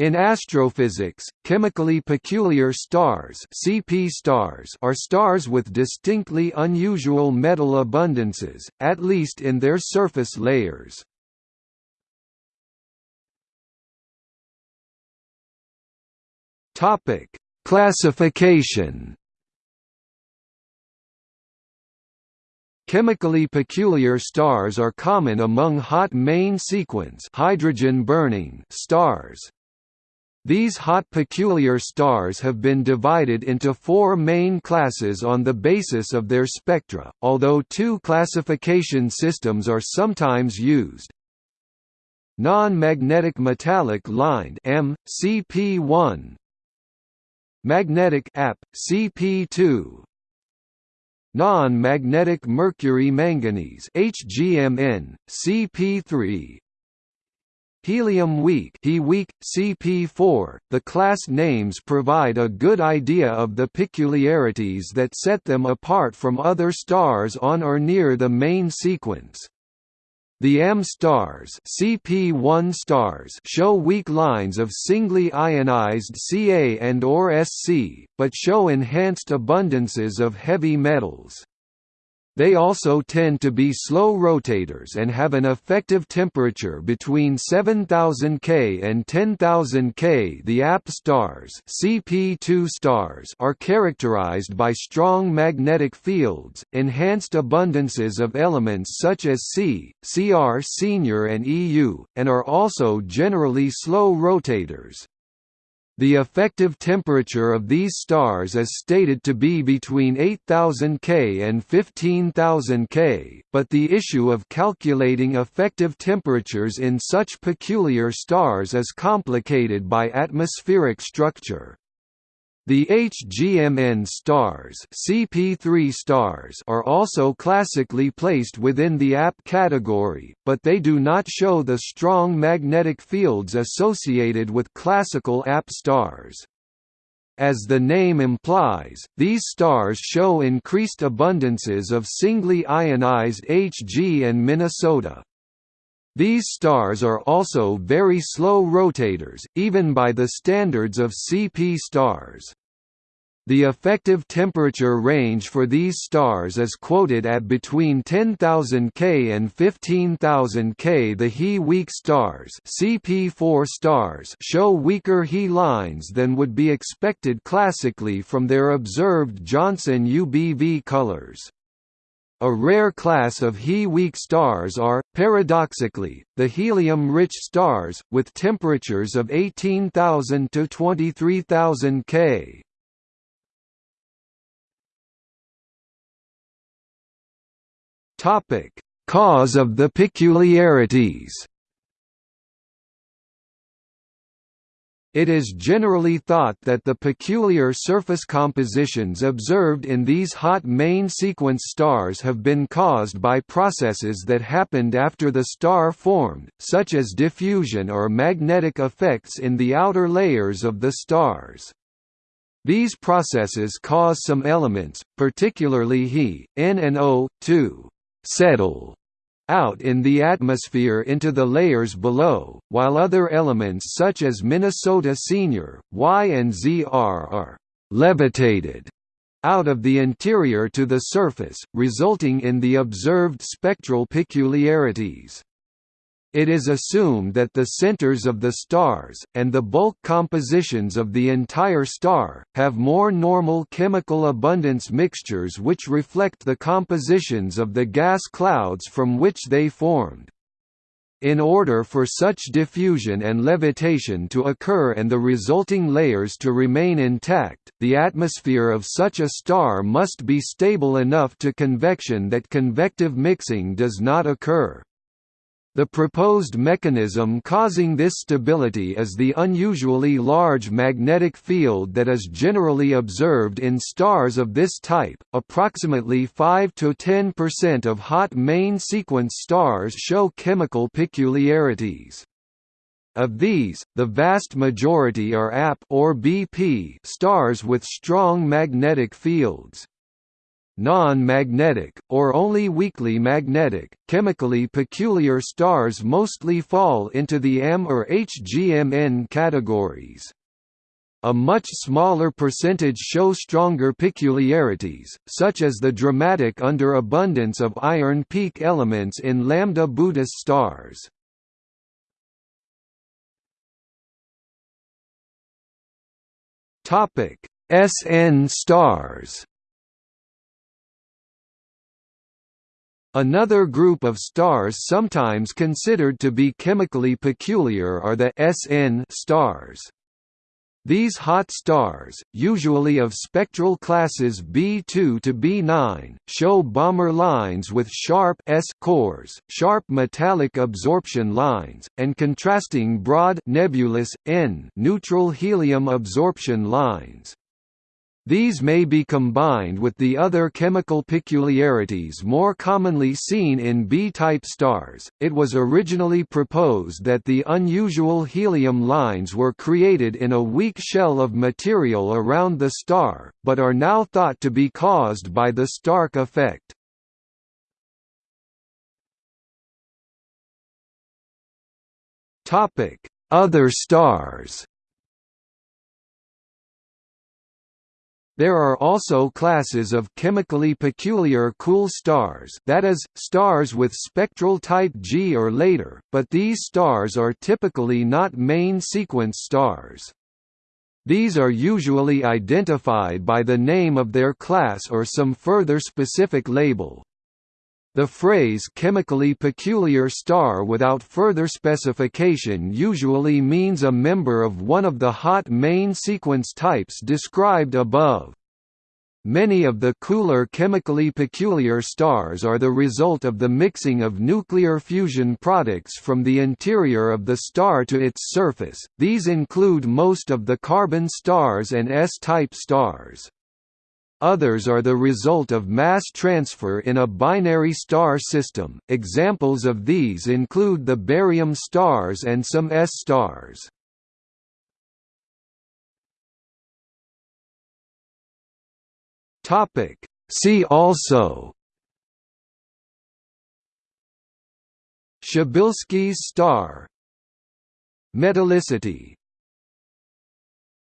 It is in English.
In astrophysics, chemically peculiar stars, CP stars are stars with distinctly unusual metal abundances, at least in their surface layers. Topic: Classification Chemically peculiar stars are common among hot main sequence hydrogen-burning stars. These hot peculiar stars have been divided into four main classes on the basis of their spectra, although two classification systems are sometimes used. Non-magnetic metallic lined M, CP1 Magnetic AP, CP2 Non-magnetic mercury manganese HGMN, CP3 Helium weak He weak, CP4. The class names provide a good idea of the peculiarities that set them apart from other stars on or near the main sequence. The M stars, CP1 stars show weak lines of singly ionized Ca and or Sc, but show enhanced abundances of heavy metals. They also tend to be slow rotators and have an effective temperature between 7000 K and 10000 K. The AP stars, CP2 stars are characterized by strong magnetic fields, enhanced abundances of elements such as C, Cr senior and Eu, and are also generally slow rotators. The effective temperature of these stars is stated to be between 8000 K and 15000 K, but the issue of calculating effective temperatures in such peculiar stars is complicated by atmospheric structure. The HGMN stars, CP3 stars are also classically placed within the AP category, but they do not show the strong magnetic fields associated with classical AP stars. As the name implies, these stars show increased abundances of singly ionized Hg and Minnesota. These stars are also very slow rotators, even by the standards of CP stars. The effective temperature range for these stars is quoted at between 10,000 K and 15,000 K. The He-weak stars, CP4 stars show weaker He lines than would be expected classically from their observed Johnson UBV colors. A rare class of He-weak stars are, paradoxically, the helium-rich stars, with temperatures of 18,000 to 23,000 K. Cause of the peculiarities. It is generally thought that the peculiar surface compositions observed in these hot main sequence stars have been caused by processes that happened after the star formed, such as diffusion or magnetic effects in the outer layers of the stars. These processes cause some elements, particularly He, N and O, to settle out in the atmosphere into the layers below, while other elements such as Minnesota Senior, Y and ZR are «levitated» out of the interior to the surface, resulting in the observed spectral peculiarities. It is assumed that the centers of the stars, and the bulk compositions of the entire star, have more normal chemical abundance mixtures which reflect the compositions of the gas clouds from which they formed. In order for such diffusion and levitation to occur and the resulting layers to remain intact, the atmosphere of such a star must be stable enough to convection that convective mixing does not occur. The proposed mechanism causing this stability is the unusually large magnetic field that is generally observed in stars of this type. Approximately 5 to 10% of hot main sequence stars show chemical peculiarities. Of these, the vast majority are AP or BP stars with strong magnetic fields. Non-magnetic, or only weakly magnetic. Chemically peculiar stars mostly fall into the M or HGMN categories. A much smaller percentage show stronger peculiarities, such as the dramatic underabundance of iron peak elements in Lambda Boötis stars. Topic: SN stars. Another group of stars sometimes considered to be chemically peculiar are the SN stars. These hot stars, usually of spectral classes B2 to B9, show Balmer lines with sharp S cores, sharp metallic absorption lines, and contrasting broad nebulous N neutral helium absorption lines. These may be combined with the other chemical peculiarities more commonly seen in B-type stars. It was originally proposed that the unusual helium lines were created in a weak shell of material around the star, but are now thought to be caused by the Stark effect. Topic: Other stars. There are also classes of chemically peculiar cool stars that is, stars with spectral type G or later, but these stars are typically not main sequence stars. These are usually identified by the name of their class or some further specific label. The phrase chemically peculiar star without further specification usually means a member of one of the hot main sequence types described above. Many of the cooler chemically peculiar stars are the result of the mixing of nuclear fusion products from the interior of the star to its surface, these include most of the carbon stars and S-type stars. Others are the result of mass transfer in a binary star system. Examples of these include the barium stars and some S stars. Topic: See also Przybylski's star Metallicity